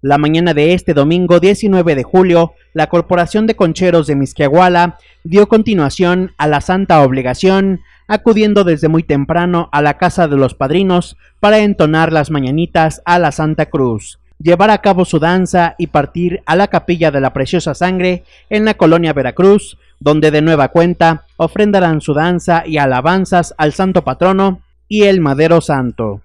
La mañana de este domingo 19 de julio, la Corporación de Concheros de Misquiahuala dio continuación a la santa obligación, acudiendo desde muy temprano a la casa de los padrinos para entonar las mañanitas a la Santa Cruz, llevar a cabo su danza y partir a la capilla de la Preciosa Sangre en la colonia Veracruz, donde de nueva cuenta ofrendarán su danza y alabanzas al Santo Patrono y el Madero Santo.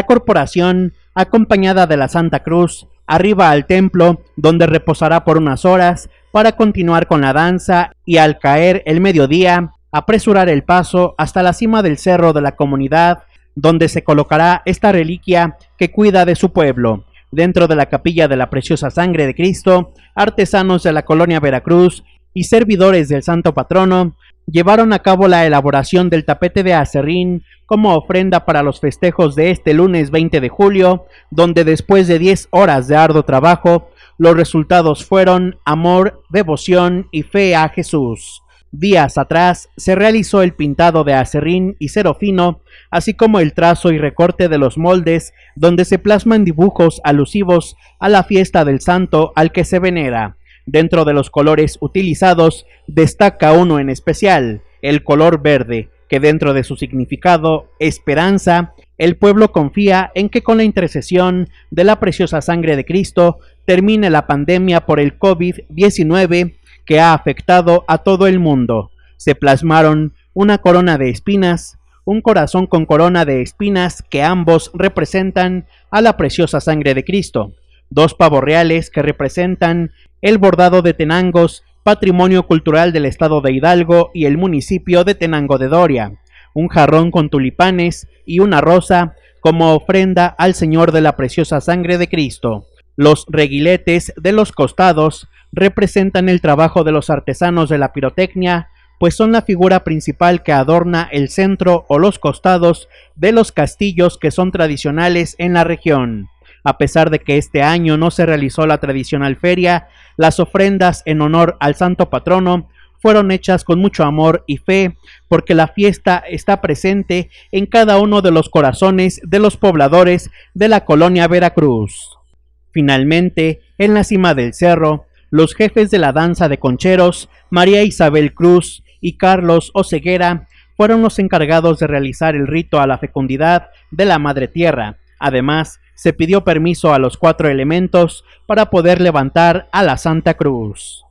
La corporación, acompañada de la Santa Cruz, arriba al templo, donde reposará por unas horas, para continuar con la danza y al caer el mediodía, apresurar el paso hasta la cima del cerro de la comunidad, donde se colocará esta reliquia que cuida de su pueblo. Dentro de la capilla de la preciosa sangre de Cristo, artesanos de la colonia Veracruz y servidores del santo patrono llevaron a cabo la elaboración del tapete de acerrín como ofrenda para los festejos de este lunes 20 de julio, donde después de 10 horas de arduo trabajo, los resultados fueron amor, devoción y fe a Jesús. Días atrás se realizó el pintado de acerrín y fino así como el trazo y recorte de los moldes donde se plasman dibujos alusivos a la fiesta del santo al que se venera. Dentro de los colores utilizados destaca uno en especial, el color verde, que dentro de su significado, esperanza, el pueblo confía en que con la intercesión de la preciosa sangre de Cristo termine la pandemia por el COVID-19 que ha afectado a todo el mundo. Se plasmaron una corona de espinas, un corazón con corona de espinas que ambos representan a la preciosa sangre de Cristo, dos pavos reales que representan el bordado de Tenangos, patrimonio cultural del estado de Hidalgo y el municipio de Tenango de Doria, un jarrón con tulipanes y una rosa como ofrenda al Señor de la preciosa sangre de Cristo. Los reguiletes de los costados representan el trabajo de los artesanos de la pirotecnia, pues son la figura principal que adorna el centro o los costados de los castillos que son tradicionales en la región. A pesar de que este año no se realizó la tradicional feria, las ofrendas en honor al santo patrono fueron hechas con mucho amor y fe, porque la fiesta está presente en cada uno de los corazones de los pobladores de la colonia Veracruz. Finalmente, en la cima del cerro, los jefes de la danza de concheros, María Isabel Cruz y Carlos Oceguera fueron los encargados de realizar el rito a la fecundidad de la Madre Tierra. Además, se pidió permiso a los cuatro elementos para poder levantar a la Santa Cruz.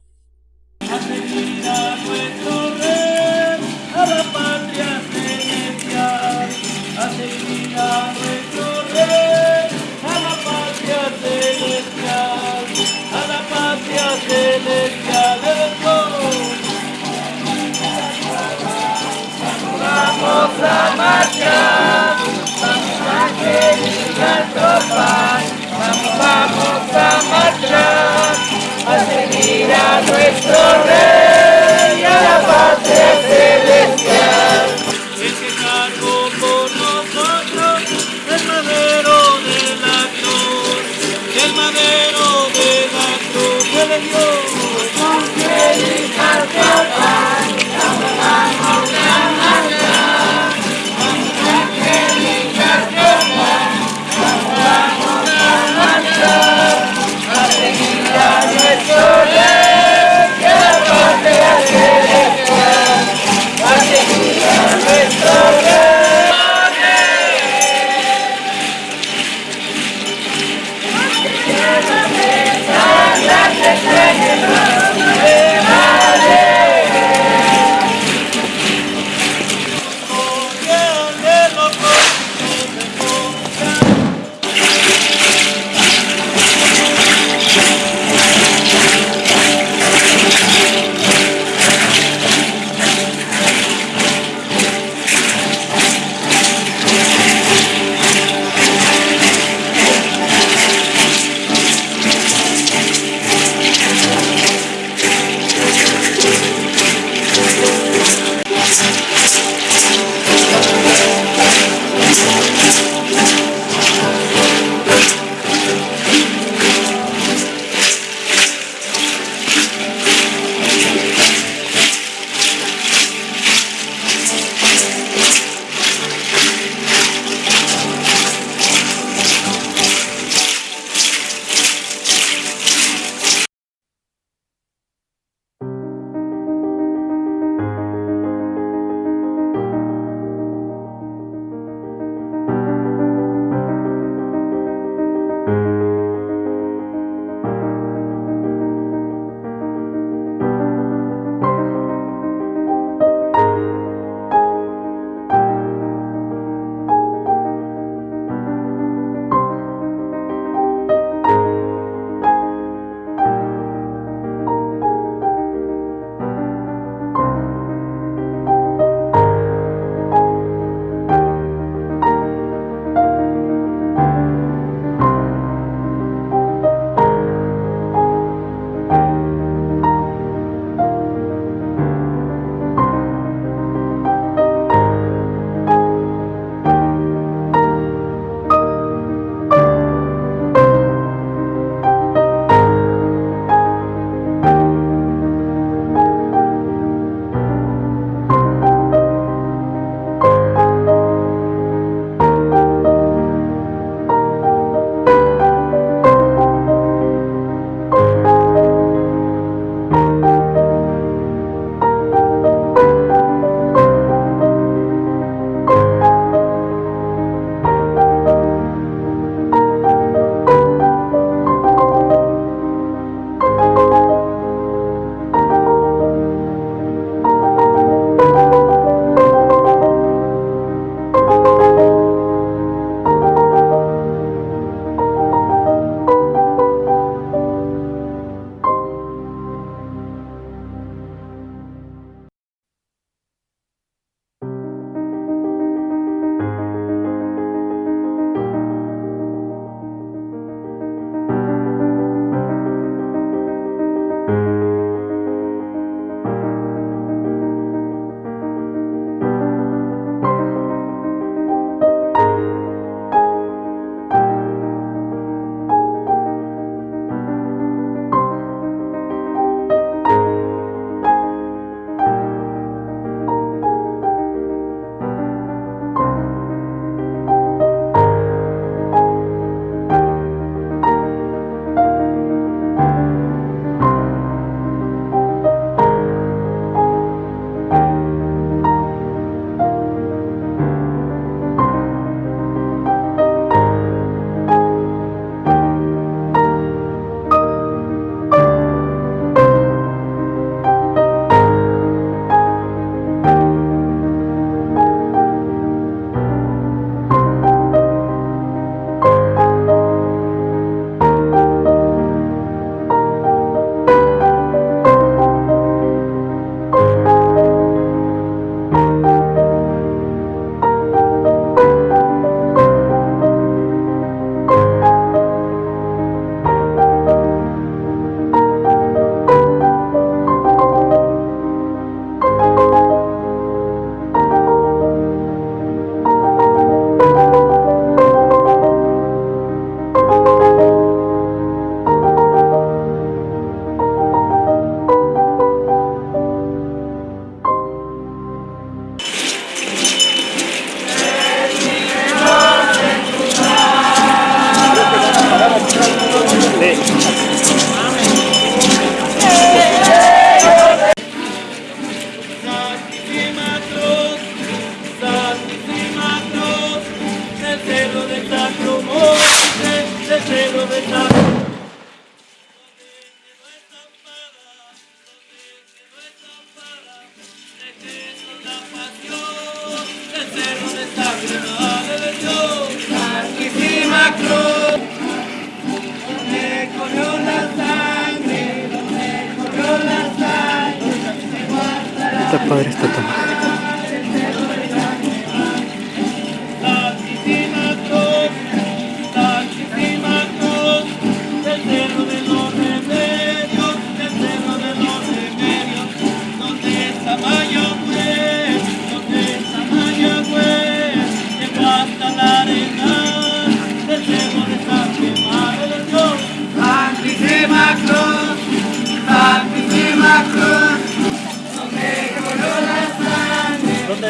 Está padre esta toma.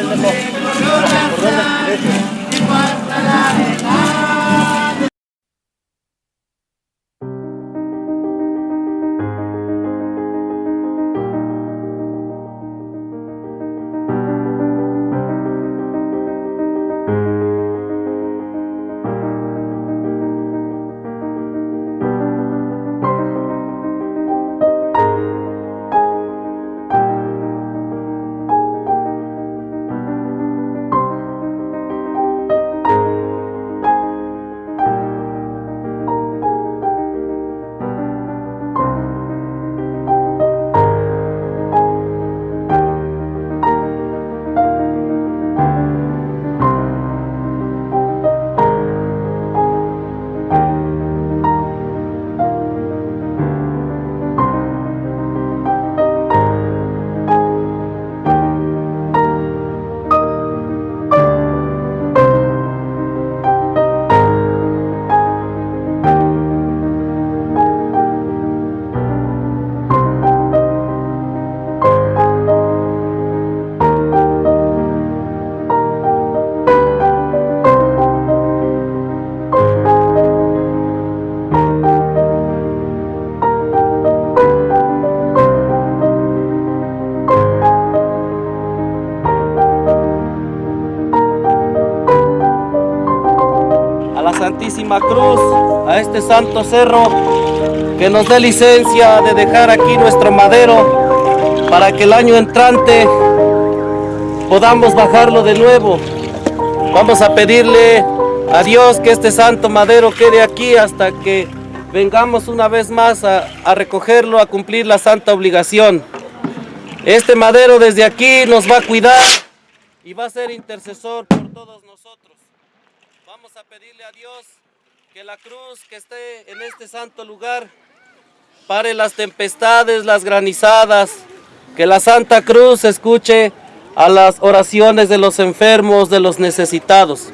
Sangre, donde a este santo cerro, que nos dé licencia de dejar aquí nuestro madero para que el año entrante podamos bajarlo de nuevo. Vamos a pedirle a Dios que este santo madero quede aquí hasta que vengamos una vez más a recogerlo, a cumplir la santa obligación. Este madero desde aquí nos va a cuidar y va a ser intercesor por todos nosotros. Vamos a pedirle a Dios que la cruz que esté en este santo lugar pare las tempestades, las granizadas, que la Santa Cruz escuche a las oraciones de los enfermos, de los necesitados.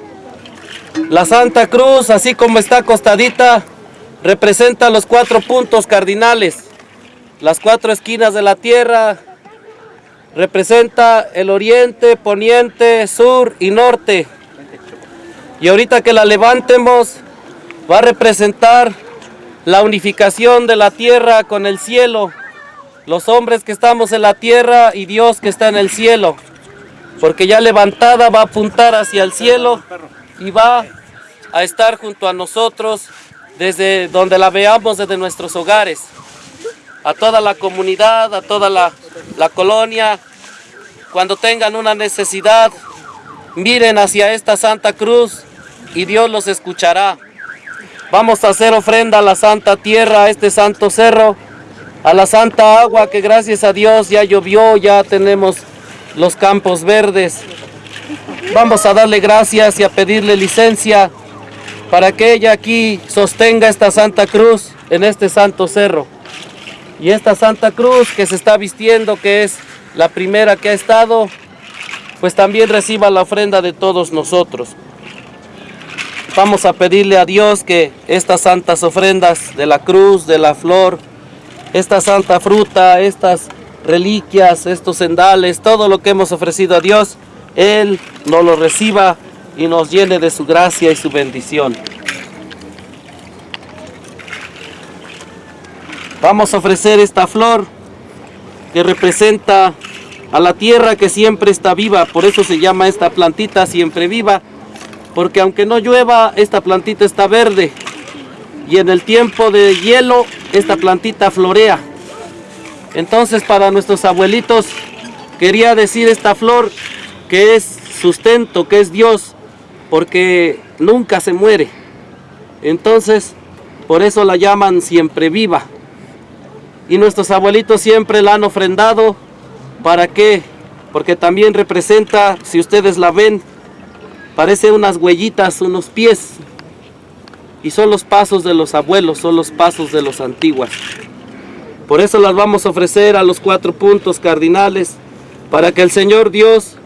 La Santa Cruz, así como está acostadita, representa los cuatro puntos cardinales, las cuatro esquinas de la tierra, representa el oriente, poniente, sur y norte. Y ahorita que la levantemos, va a representar la unificación de la tierra con el cielo. Los hombres que estamos en la tierra y Dios que está en el cielo. Porque ya levantada va a apuntar hacia el cielo y va a estar junto a nosotros desde donde la veamos, desde nuestros hogares. A toda la comunidad, a toda la, colonia, cuando tengan una necesidad, miren hacia esta Santa Cruz y Dios los escuchará. Vamos a hacer ofrenda a la Santa Tierra, a este Santo Cerro, a la Santa Agua que gracias a Dios ya llovió, ya tenemos los campos verdes. Vamos a darle gracias y a pedirle licencia para que ella aquí sostenga esta Santa Cruz en este Santo Cerro. Y esta Santa Cruz que se está vistiendo, que es la primera que ha estado, pues también reciba la ofrenda de todos nosotros. Vamos a pedirle a Dios que estas santas ofrendas de la cruz, de la flor, esta santa fruta, estas reliquias, estos sendales, todo lo que hemos ofrecido a Dios, Él nos lo reciba y nos llene de su gracia y su bendición. Vamos a ofrecer esta flor que representa a la tierra que siempre está viva, por eso se llama esta plantita siempre viva, porque aunque no llueva, esta plantita está verde. y en el tiempo de hielo esta plantita florea. Entonces para nuestros abuelitos quería decir esta flor que es sustento, que es Dios, porque nunca se muere. Entonces por eso la llaman siempre viva. Y nuestros abuelitos siempre la han ofrendado. ¿Para qué? Porque también representa, si ustedes la ven, parece unas huellitas, unos pies. Y son los pasos de los abuelos, son los pasos de los antiguos. Por eso las vamos a ofrecer a los cuatro puntos cardinales, para que el Señor Dios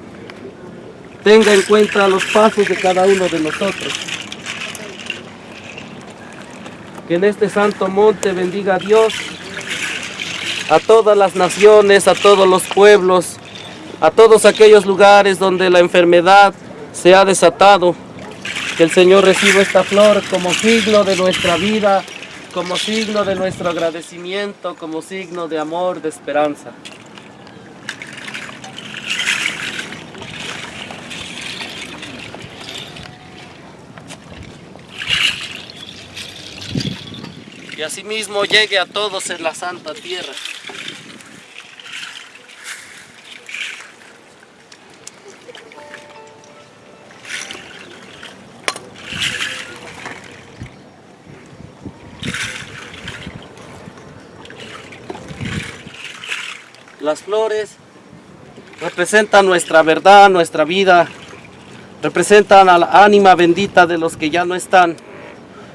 tenga en cuenta los pasos de cada uno de nosotros. Que en este santo monte bendiga a Dios, a todas las naciones, a todos los pueblos, a todos aquellos lugares donde la enfermedad se ha desatado. Que el Señor reciba esta flor como signo de nuestra vida, como signo de nuestro agradecimiento, como signo de amor, de esperanza. y asimismo llegue a todos en la santa tierra. Las flores representan nuestra verdad, nuestra vida, representan a la ánima bendita de los que ya no están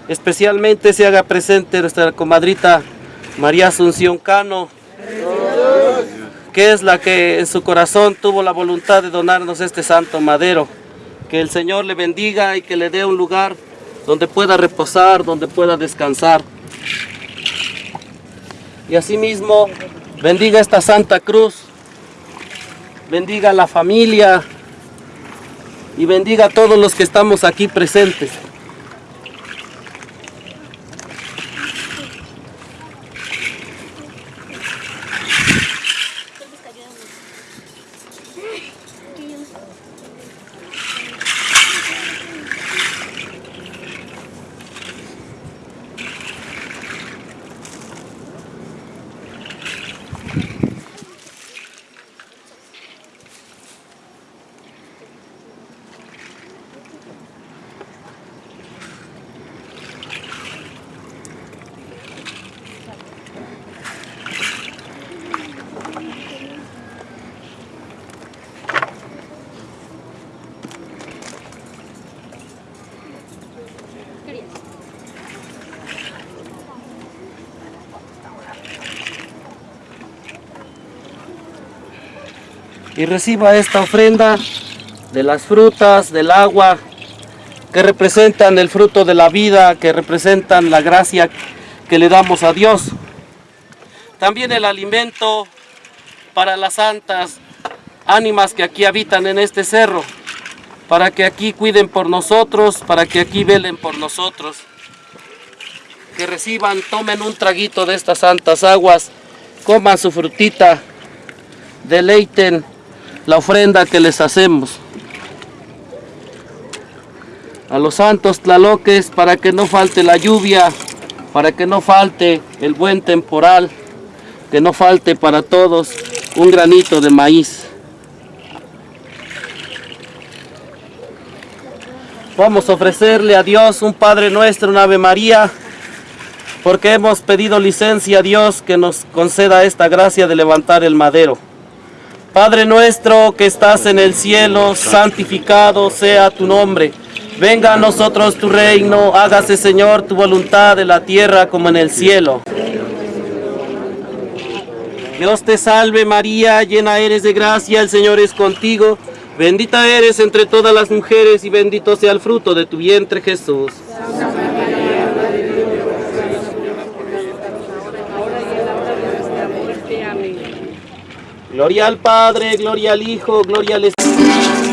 especialmente se haga presente nuestra comadrita María Asunción Cano, que es la que en su corazón tuvo la voluntad de donarnos este santo madero. Que el Señor le bendiga y que le dé un lugar donde pueda reposar, donde pueda descansar. Y asimismo, bendiga esta Santa Cruz, bendiga la familia y bendiga a todos los que estamos aquí presentes. Y reciba esta ofrenda de las frutas, del agua, que representan el fruto de la vida, que representan la gracia que le damos a Dios. También el alimento para las santas ánimas que aquí habitan en este cerro, para que aquí cuiden por nosotros, para que aquí velen por nosotros. Que reciban, tomen un traguito de estas santas aguas, coman su frutita, deleiten la ofrenda que les hacemos. A los santos tlaloques para que no falte la lluvia, para que no falte el buen temporal, que no falte para todos un granito de maíz. Vamos a ofrecerle a Dios un Padre Nuestro, una Ave María, porque hemos pedido licencia a Dios que nos conceda esta gracia de levantar el madero. Padre nuestro que estás en el cielo, santificado sea tu nombre. Venga a nosotros tu reino, hágase Señor tu voluntad en la tierra como en el cielo. Dios te salve María, llena eres de gracia, el Señor es contigo. Bendita eres entre todas las mujeres y bendito sea el fruto de tu vientre Jesús. Gloria al Padre, gloria al Hijo, gloria al Espíritu.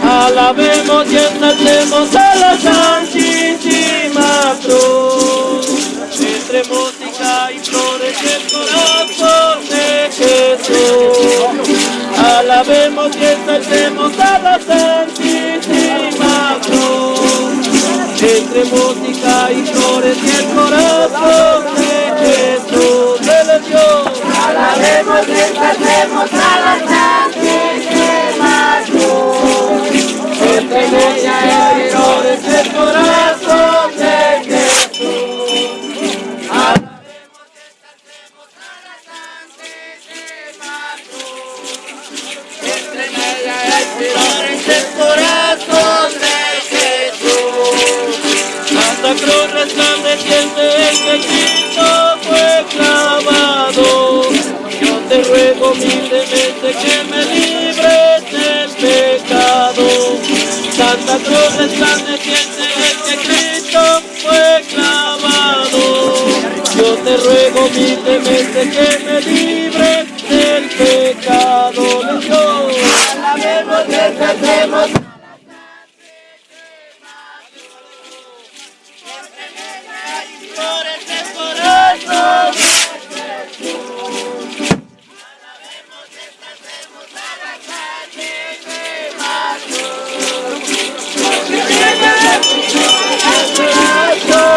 Alabemos y exaltemos a la Santísima Cruz. Entre música y flores el corazón de Jesús. Alabemos y exaltemos a la Santísima Cruz. entre música y flores y el corazón de Jesús de Dios. Alabemos, exaltemos a la Santísima Cruz. Entre ella y flores y el corazón de Jesús. Alabemos, exaltemos a la Santísima Cruz. Entre ella hay flores del corazón de Jesús. Santa Cruz resplandeciente en que Cristo fue Santa Cruz resplandeciente en que Cristo fue clavado. Yo te ruego humildemente que me libres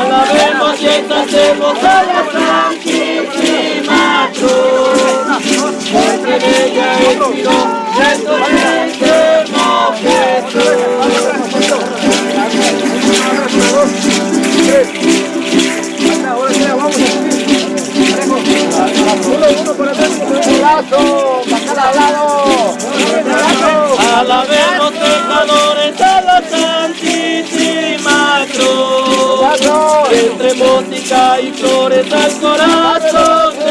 Alabemos, a la ella. Música y flores al corazón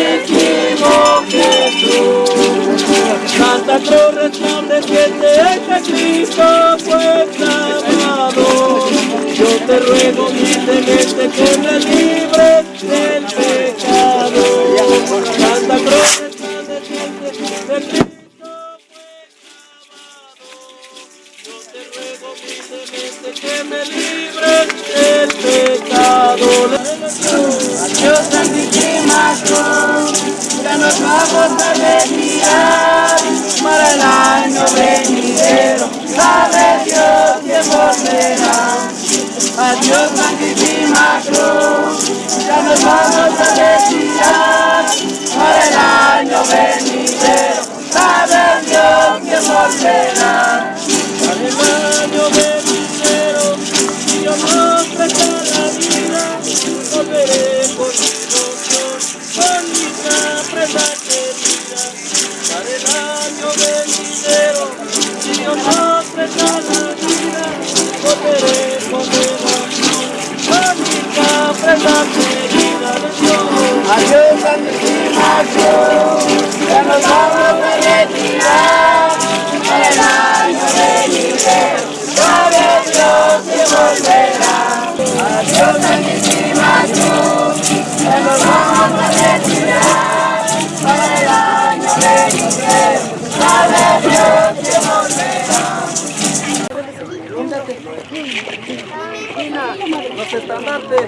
dulcísimo Jesús. Santa Cruz resplandeciente en que Cristo fue clavado. Yo te ruego humildemente que me ya nos vamos a retirar para el año venidero. Sabe Dios que volverá. Adiós Santísima Cruz, ya nos vamos a retirar para el año venidero. Sabe Dios que volverá. Los estandartes.